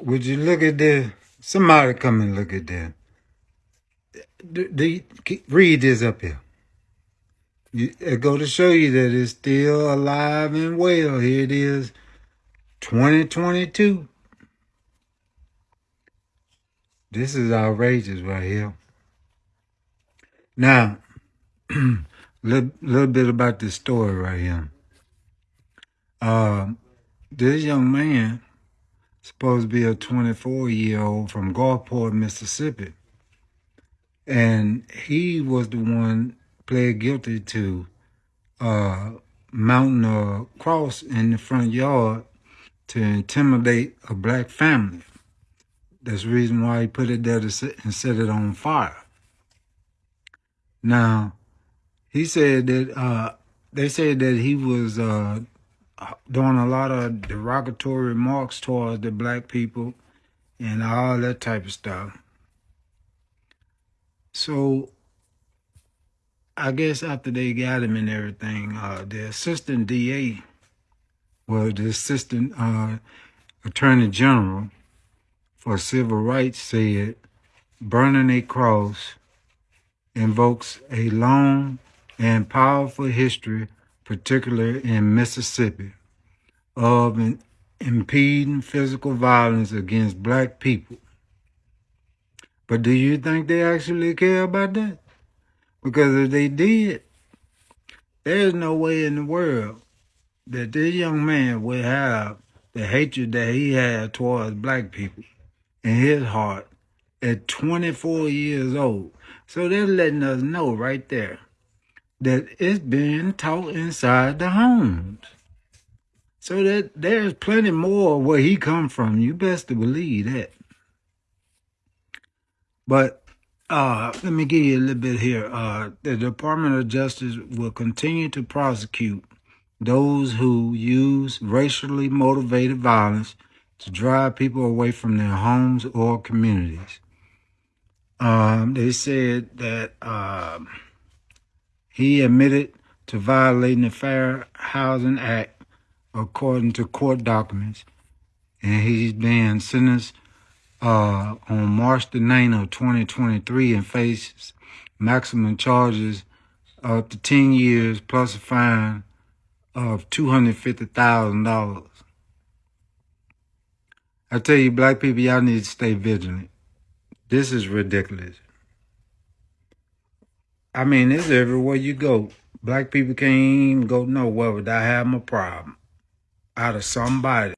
Would you look at this? Somebody come and look at this. Do, do you, read this up here. You, it go to show you that it's still alive and well. Here it is, 2022. This is outrageous right here. Now, a little, little bit about this story right here. Uh, this young man supposed to be a 24 year old from Gulfport, Mississippi. And he was the one pled guilty to uh, mounting a cross in the front yard to intimidate a black family. That's the reason why he put it there to set, and set it on fire. Now, he said that uh, they said that he was uh, doing a lot of derogatory remarks towards the black people and all that type of stuff. So I guess after they got him and everything, uh, the assistant DA, well, the assistant uh, attorney general for civil rights said, burning a cross invokes a long and powerful history particularly in Mississippi, of impeding physical violence against black people. But do you think they actually care about that? Because if they did, there's no way in the world that this young man would have the hatred that he had towards black people in his heart at 24 years old. So they're letting us know right there that it's being taught inside the homes. So that there's plenty more where he come from. You best to believe that. But uh, let me give you a little bit here. Uh, the Department of Justice will continue to prosecute those who use racially motivated violence to drive people away from their homes or communities. Um, they said that... Uh, he admitted to violating the Fair Housing Act according to court documents, and he's being sentenced uh, on March the 9th of 2023 and faces maximum charges up to 10 years plus a fine of $250,000. I tell you, black people, y'all need to stay vigilant. This is ridiculous. I mean, it's everywhere you go. Black people can't even go nowhere without having a problem out of somebody.